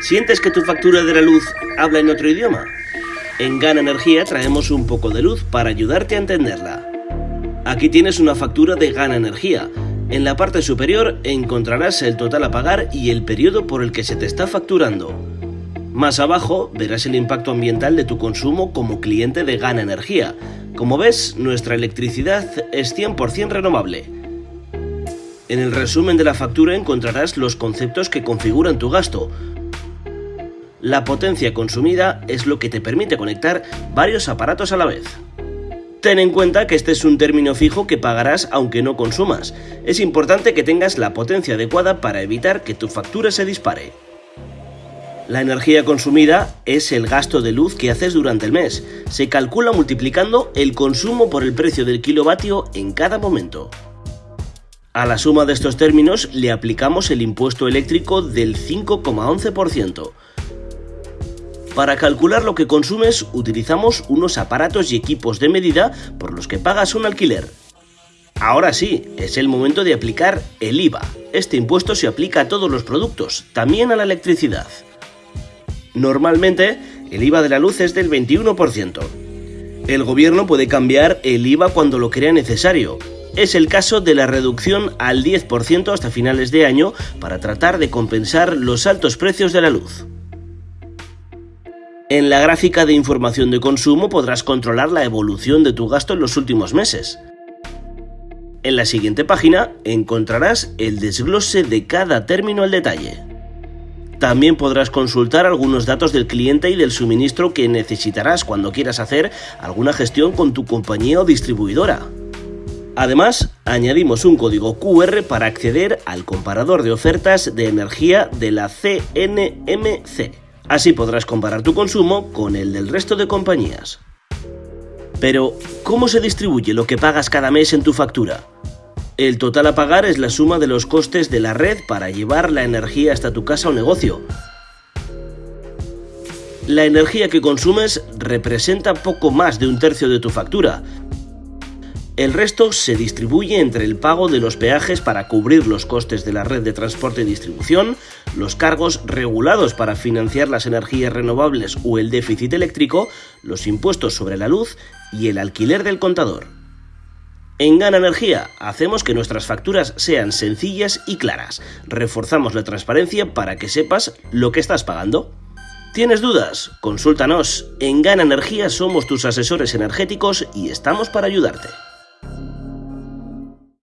¿Sientes que tu factura de la luz habla en otro idioma? En Gana Energía traemos un poco de luz para ayudarte a entenderla. Aquí tienes una factura de Gana Energía. En la parte superior encontrarás el total a pagar y el periodo por el que se te está facturando. Más abajo verás el impacto ambiental de tu consumo como cliente de Gana Energía. Como ves, nuestra electricidad es 100% renovable. En el resumen de la factura encontrarás los conceptos que configuran tu gasto, la potencia consumida es lo que te permite conectar varios aparatos a la vez. Ten en cuenta que este es un término fijo que pagarás aunque no consumas. Es importante que tengas la potencia adecuada para evitar que tu factura se dispare. La energía consumida es el gasto de luz que haces durante el mes. Se calcula multiplicando el consumo por el precio del kilovatio en cada momento. A la suma de estos términos le aplicamos el impuesto eléctrico del 5,11%. Para calcular lo que consumes utilizamos unos aparatos y equipos de medida por los que pagas un alquiler. Ahora sí, es el momento de aplicar el IVA. Este impuesto se aplica a todos los productos, también a la electricidad. Normalmente, el IVA de la luz es del 21%. El gobierno puede cambiar el IVA cuando lo crea necesario. Es el caso de la reducción al 10% hasta finales de año para tratar de compensar los altos precios de la luz. En la gráfica de información de consumo podrás controlar la evolución de tu gasto en los últimos meses. En la siguiente página encontrarás el desglose de cada término al detalle. También podrás consultar algunos datos del cliente y del suministro que necesitarás cuando quieras hacer alguna gestión con tu compañía o distribuidora. Además, añadimos un código QR para acceder al comparador de ofertas de energía de la CNMC. Así podrás comparar tu consumo con el del resto de compañías. Pero, ¿cómo se distribuye lo que pagas cada mes en tu factura? El total a pagar es la suma de los costes de la red para llevar la energía hasta tu casa o negocio. La energía que consumes representa poco más de un tercio de tu factura, el resto se distribuye entre el pago de los peajes para cubrir los costes de la red de transporte y distribución, los cargos regulados para financiar las energías renovables o el déficit eléctrico, los impuestos sobre la luz y el alquiler del contador. En Gana Energía hacemos que nuestras facturas sean sencillas y claras. Reforzamos la transparencia para que sepas lo que estás pagando. ¿Tienes dudas? Consúltanos. En Gana Energía somos tus asesores energéticos y estamos para ayudarte.